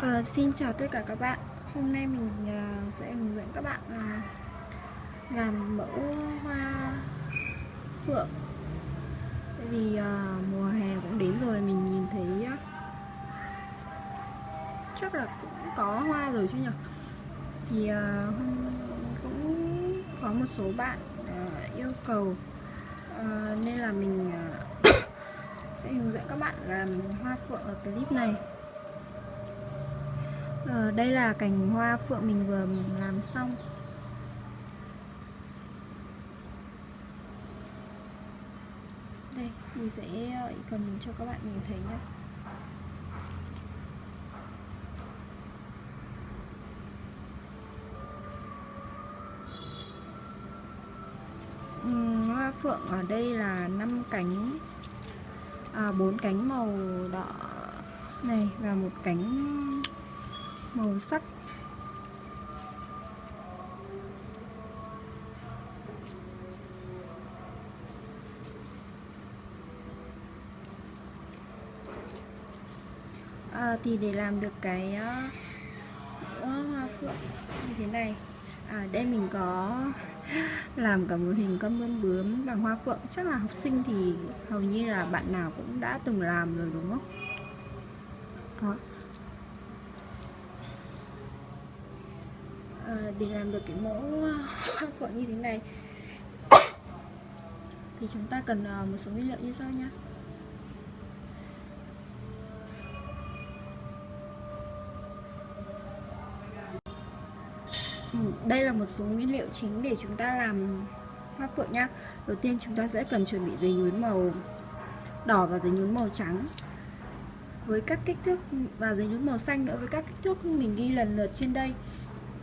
Uh, xin chào tất cả các bạn. Hôm nay mình uh, sẽ hướng dẫn các bạn uh, làm mẫu hoa phượng. Tại vì uh, mùa hè cũng đến rồi mình nhìn thấy uh, chắc là cũng có hoa rồi chứ nhỉ? Thì uh, cũng có một số bạn uh, yêu cầu. Uh, Nên là mình uh, sẽ hướng dẫn các bạn làm hoa phượng ở clip này à, đây là cành hoa phượng mình vừa làm xong. Đây mình sẽ ờ, cần cho các bạn nhìn thấy nhé hoa phượng ở đây là 5 cánh à, 4 cánh màu đỏ này và một cánh màu sắc. À, thì để làm được cái uh, hoa phượng như thế này. À đây mình có làm cả một hình con bướm bướm bằng hoa phượng. Chắc là học sinh thì hầu như là bạn nào cũng đã từng làm rồi đúng không? Đó Ờ, để làm được cái mẫu ờ, hoa phượng như thế này. Thì chúng ta cần ờ, một số nguyên liệu như sau nhé ừ, đây là một số nguyên liệu chính để chúng ta làm hoa phượng nhá. Đầu tiên chúng ta sẽ cần chuẩn bị giấy nhún màu đỏ và giấy nhún màu trắng. Với các kích thước, và giấy nhún màu xanh nữa, với các kích thước mình ghi lần lượt trên đây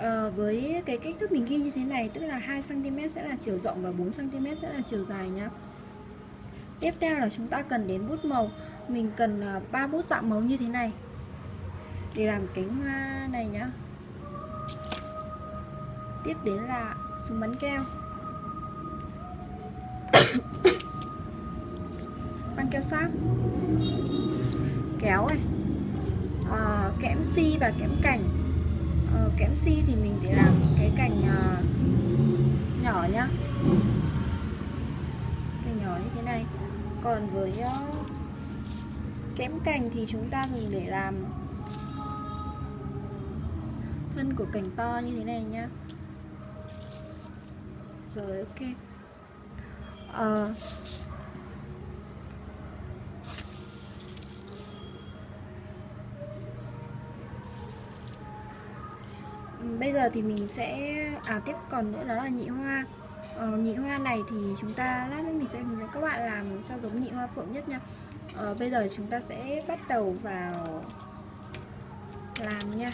à, với cái kích thước mình ghi như thế này tức là 2 cm sẽ là chiều rộng và 4 cm sẽ là chiều dài nhá. Tiếp theo là chúng ta cần đến bút màu. Mình cần à, ba bút dạng màu như thế này. Để làm cánh hoa này nhá. Tiếp đến là súng bắn keo. Băng keo sáp. Kéo này. À, kẽm si và kẽm cảnh kẽm si thì mình để làm cái cành uh, nhỏ nhá. Cành nhỏ như thế này. Còn với ờ, uh, kẽm cành thì chúng ta dùng để làm thân của cành to như thế này nhá. Rồi ok. Uh, bây giờ thì mình sẽ à tiếp còn nữa đó là nhị hoa. Ờ, nhị hoa này thì chúng ta lát nữa mình sẽ hướng dẫn các bạn làm cho giống nhị hoa phượng nhất nha. Ờ, bây giờ chúng ta sẽ bắt đầu vào làm nha.